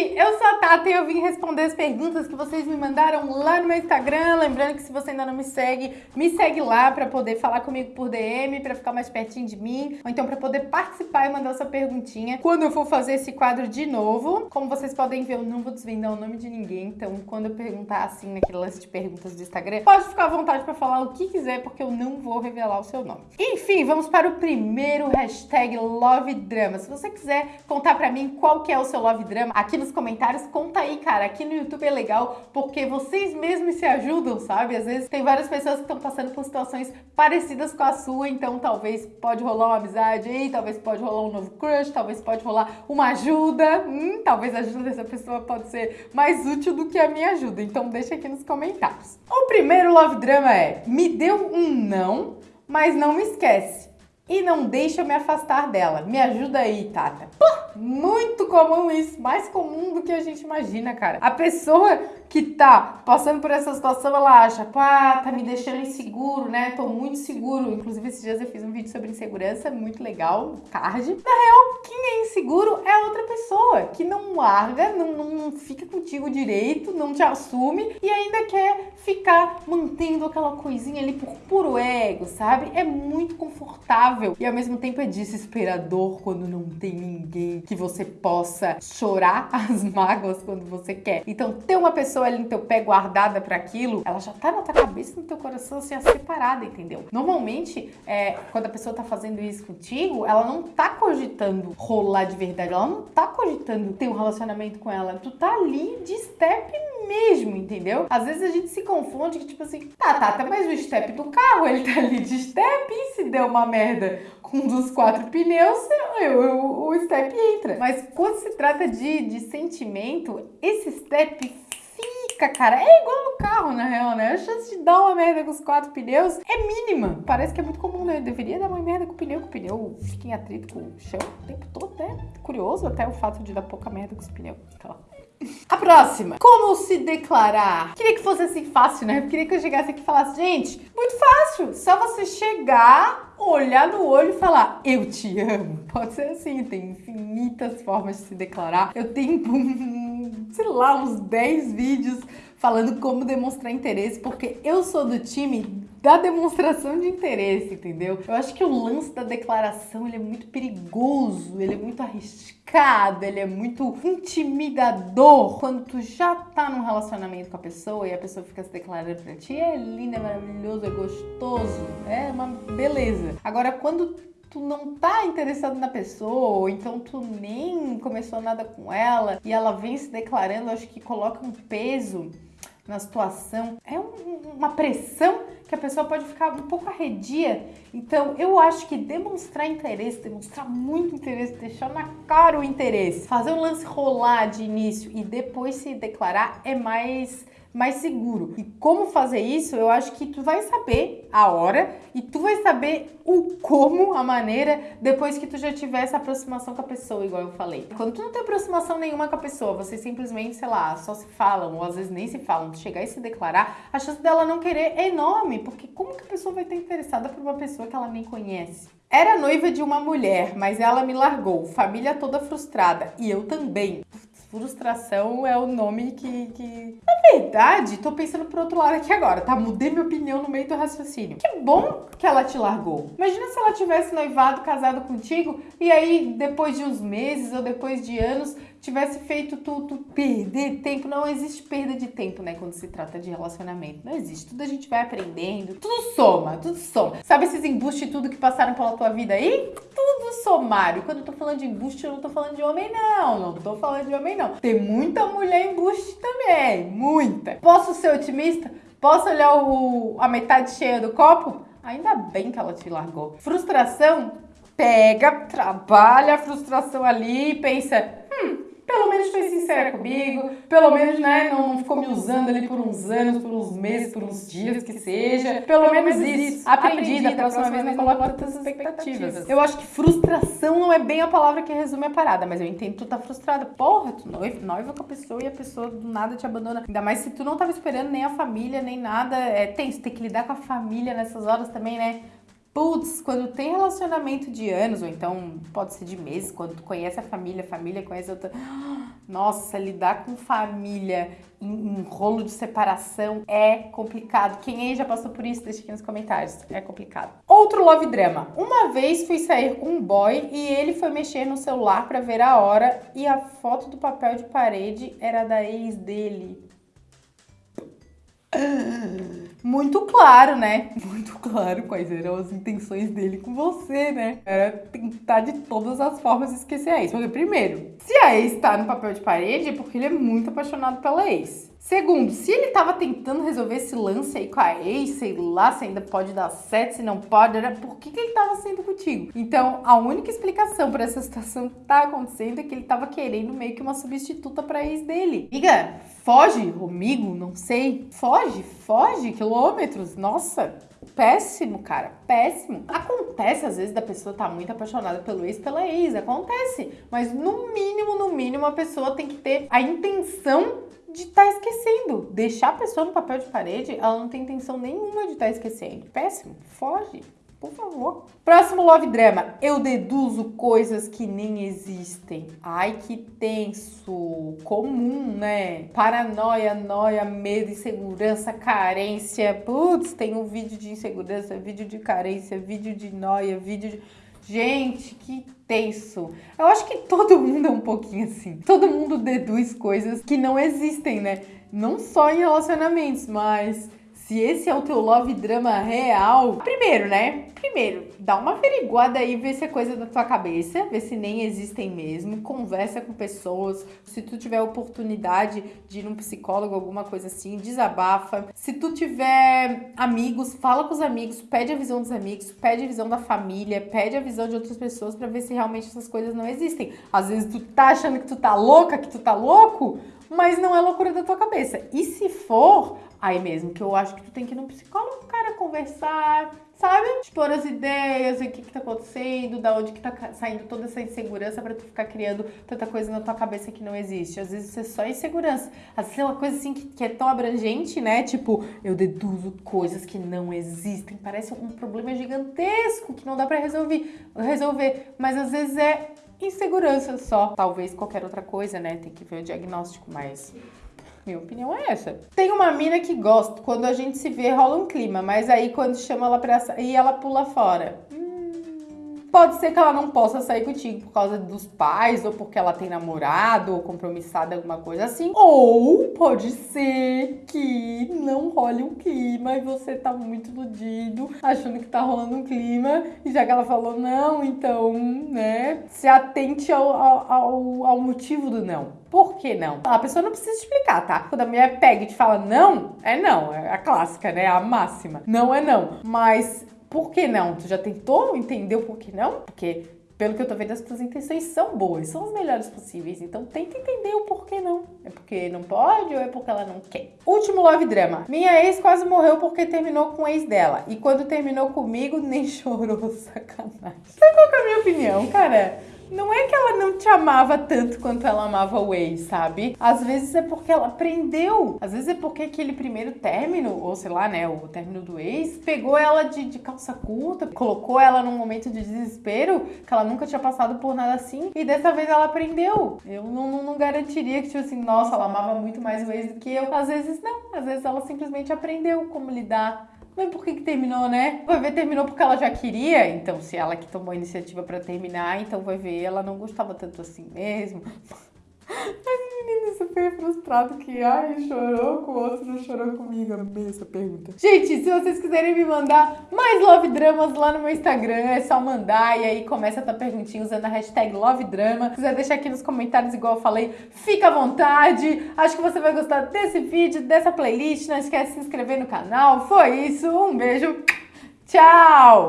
eu sou a Tata e eu vim responder as perguntas que vocês me mandaram lá no meu Instagram. Lembrando que se você ainda não me segue, me segue lá para poder falar comigo por DM, para ficar mais pertinho de mim, ou então para poder participar e mandar sua perguntinha quando eu for fazer esse quadro de novo. Como vocês podem ver, eu não vou desvendar o nome de ninguém, então quando eu perguntar assim naquele lance de perguntas do Instagram, pode ficar à vontade para falar o que quiser, porque eu não vou revelar o seu nome. Enfim, vamos para o primeiro hashtag Love Drama. Se você quiser contar para mim qual que é o seu Love Drama, aqui nos comentários, conta aí, cara. Aqui no YouTube é legal porque vocês mesmos se ajudam, sabe? Às vezes tem várias pessoas que estão passando por situações parecidas com a sua, então talvez pode rolar uma amizade aí, talvez pode rolar um novo crush, talvez pode rolar uma ajuda. Hum, talvez a ajuda dessa pessoa pode ser mais útil do que a minha ajuda. Então deixa aqui nos comentários. O primeiro love drama é: me deu um não, mas não me esquece e não deixa eu me afastar dela. Me ajuda aí, Tata. Muito comum isso, mais comum do que a gente imagina, cara. A pessoa que tá passando por essa situação, ela acha, pá, tá me deixando inseguro, né? Tô muito seguro. Inclusive, esses dias eu fiz um vídeo sobre insegurança, muito legal, card. Na real, quem é inseguro é a outra pessoa, que não larga, não, não fica contigo direito, não te assume e ainda quer ficar mantendo aquela coisinha ali por puro ego, sabe? É muito confortável e ao mesmo tempo é desesperador quando não tem ninguém que você possa chorar as mágoas quando você quer. Então, ter uma pessoa ali no teu pé guardada para aquilo, ela já tá na tua cabeça, no teu coração, assim, a separada, entendeu? Normalmente, é, quando a pessoa tá fazendo isso contigo, ela não tá cogitando rolar de verdade, ela não tá cogitando ter um relacionamento com ela. Tu tá ali de step mesmo, entendeu? Às vezes a gente se confunde que, tipo assim, tá, tá, tá, mas o step do carro, ele tá ali de step e se der uma merda com um dos quatro pneus, eu, eu, o step entra. Mas quando se trata de, de sentimento, esse step cara. É igual no carro, na real, né? A chance de dar uma merda com os quatro pneus é mínima. Parece que é muito comum, né? Eu deveria dar uma merda com o pneu, que o pneu fica em atrito com o chão o tempo todo, né? Curioso até o fato de dar pouca merda com os pneus. Então... A próxima. Como se declarar? Queria que fosse assim fácil, né? Queria que eu chegasse aqui e falasse, gente, muito fácil. Só você chegar, olhar no olho e falar, eu te amo. Pode ser assim, tem infinitas formas de se declarar. Eu tenho sei lá, uns 10 vídeos falando como demonstrar interesse, porque eu sou do time da demonstração de interesse, entendeu? Eu acho que o lance da declaração, ele é muito perigoso, ele é muito arriscado, ele é muito intimidador. Quando tu já tá num relacionamento com a pessoa e a pessoa fica se declarando pra ti, é lindo, é maravilhoso, é gostoso, é uma beleza. Agora, quando tu não tá interessado na pessoa, ou então tu nem começou nada com ela e ela vem se declarando, acho que coloca um peso na situação, é um, uma pressão que a pessoa pode ficar um pouco arredia. Então, eu acho que demonstrar interesse, demonstrar muito interesse, deixar na cara o interesse, fazer o lance rolar de início e depois se declarar é mais mais seguro. E como fazer isso, eu acho que tu vai saber a hora e tu vai saber o como, a maneira, depois que tu já tiver essa aproximação com a pessoa, igual eu falei. Quando tu não tem aproximação nenhuma com a pessoa, vocês simplesmente, sei lá, só se falam, ou às vezes nem se falam, tu chegar e se declarar, a chance dela não querer é enorme, porque como que a pessoa vai estar interessada por uma pessoa que ela nem conhece? Era noiva de uma mulher, mas ela me largou, família toda frustrada, e eu também. Frustração é o nome que, que... Na verdade, tô pensando por outro lado aqui agora, tá? Mudei minha opinião no meio do raciocínio. Que bom que ela te largou. Imagina se ela tivesse noivado, casado contigo, e aí depois de uns meses ou depois de anos tivesse feito tudo perder tempo. Não existe perda de tempo, né, quando se trata de relacionamento. Não existe. Tudo a gente vai aprendendo. Tudo soma, tudo soma. Sabe esses embustes tudo que passaram pela tua vida aí? Tudo somário. Quando eu tô falando de embuste, eu não tô falando de homem, não. Não tô falando de homem, não. Tem muita mulher embuste também. Muita. Posso ser otimista? Posso olhar o, a metade cheia do copo? Ainda bem que ela te largou. Frustração? Pega, trabalha a frustração ali e pensa, pelo menos foi sincera comigo, pelo menos, né, não, não ficou me usando ali por uns anos, por uns meses, por uns dias, que seja. Pelo, pelo menos isso. Aprendi, da próxima vez não coloco tantas expectativas. Eu acho que frustração não é bem a palavra que resume a parada, mas eu entendo que tu tá frustrada. Porra, tu noiva, noiva com a pessoa e a pessoa do nada te abandona. Ainda mais se tu não tava esperando nem a família, nem nada. É tenso, ter que lidar com a família nessas horas também, né? Putz, quando tem relacionamento de anos, ou então pode ser de meses, quando tu conhece a família, a família conhece outra. Nossa, lidar com família em, em rolo de separação é complicado. Quem aí já passou por isso, deixa aqui nos comentários. É complicado. Outro love drama. Uma vez fui sair com um boy e ele foi mexer no celular para ver a hora e a foto do papel de parede era da ex dele. Muito claro, né? Muito claro quais eram as intenções dele com você, né? Era tentar de todas as formas esquecer a ex. Porque, primeiro, se a ex tá no papel de parede, é porque ele é muito apaixonado pela ex. Segundo, se ele tava tentando resolver esse lance aí com a ex, sei lá se ainda pode dar certo, se não pode, era por que, que ele tava saindo contigo? Então, a única explicação para essa situação que tá acontecendo é que ele tava querendo meio que uma substituta pra ex dele. Liga, foge, amigo, não sei. Foge, foge, quilômetros. Nossa, péssimo, cara, péssimo. Acontece às vezes da pessoa estar tá muito apaixonada pelo ex, pela ex, acontece. Mas no mínimo, no mínimo, a pessoa tem que ter a intenção de estar tá esquecendo. Deixar a pessoa no papel de parede, ela não tem intenção nenhuma de estar tá esquecendo. Péssimo. Foge. Por favor. Próximo love drama. Eu deduzo coisas que nem existem. Ai, que tenso. Comum, né? Paranoia, noia, medo, insegurança, carência. Putz, tem um vídeo de insegurança, vídeo de carência, vídeo de noia, vídeo de Gente, que tenso. Eu acho que todo mundo é um pouquinho assim. Todo mundo deduz coisas que não existem, né? Não só em relacionamentos, mas se esse é o teu love drama real, primeiro, né? Primeiro, dá uma averiguada aí, vê se é coisa da tua cabeça, vê se nem existem mesmo, conversa com pessoas, se tu tiver oportunidade de ir num psicólogo, alguma coisa assim, desabafa. Se tu tiver amigos, fala com os amigos, pede a visão dos amigos, pede a visão da família, pede a visão de outras pessoas para ver se realmente essas coisas não existem. Às vezes tu tá achando que tu tá louca, que tu tá louco, mas não é loucura da tua cabeça. E se for, aí mesmo que eu acho que tu tem que ir num psicólogo, cara, conversar, sabe? Expor as ideias, o que que tá acontecendo, da onde que tá saindo toda essa insegurança para tu ficar criando tanta coisa na tua cabeça que não existe. Às vezes isso é só insegurança. Às vezes é uma coisa assim que, que é tão abrangente, né? Tipo, eu deduzo coisas que não existem. Parece um problema gigantesco que não dá para resolver, resolver. Mas às vezes é insegurança só. Talvez qualquer outra coisa, né? Tem que ver o diagnóstico, mas minha opinião é essa. Tem uma mina que gosta, quando a gente se vê rola um clima, mas aí quando chama ela pra sair, ela pula fora. Pode ser que ela não possa sair contigo por causa dos pais, ou porque ela tem namorado, ou compromissada, alguma coisa assim. Ou pode ser que não role um clima e você tá muito iludido, achando que tá rolando um clima, e já que ela falou não, então, né, se atente ao, ao, ao motivo do não. Por que não? A pessoa não precisa explicar, tá? Quando a mulher pega e te fala não, é não. É a clássica, né? A máxima. Não é não. Mas por que não? Tu já tentou entender o porquê não? Porque pelo que eu tô vendo, as tuas intenções são boas, são as melhores possíveis. Então tenta entender o porquê não. É porque não pode ou é porque ela não quer? Último love drama. Minha ex quase morreu porque terminou com o ex dela. E quando terminou comigo, nem chorou. Sacanagem. Sabe qual é a minha opinião, cara? Não é que ela não te amava tanto quanto ela amava o ex, sabe? Às vezes é porque ela aprendeu. Às vezes é porque aquele primeiro término, ou sei lá, né, o término do ex, pegou ela de, de calça curta, colocou ela num momento de desespero que ela nunca tinha passado por nada assim, e dessa vez ela aprendeu. Eu não, não, não garantiria que, tipo assim, nossa, ela amava muito mais o ex do que eu. Às vezes não, às vezes ela simplesmente aprendeu como lidar mas por que, que terminou, né? Vai ver, terminou porque ela já queria. Então, se ela que tomou a iniciativa para terminar, então vai ver, ela não gostava tanto assim mesmo. Mas menino super frustrado que, ai, chorou com o outro, não chorou comigo. Amei essa pergunta. Gente, se vocês quiserem me mandar mais love dramas lá no meu Instagram, é só mandar e aí começa a tua perguntinha usando a hashtag love drama. Se quiser deixar aqui nos comentários, igual eu falei, fica à vontade. Acho que você vai gostar desse vídeo, dessa playlist. Não esquece de se inscrever no canal. Foi isso, um beijo, tchau!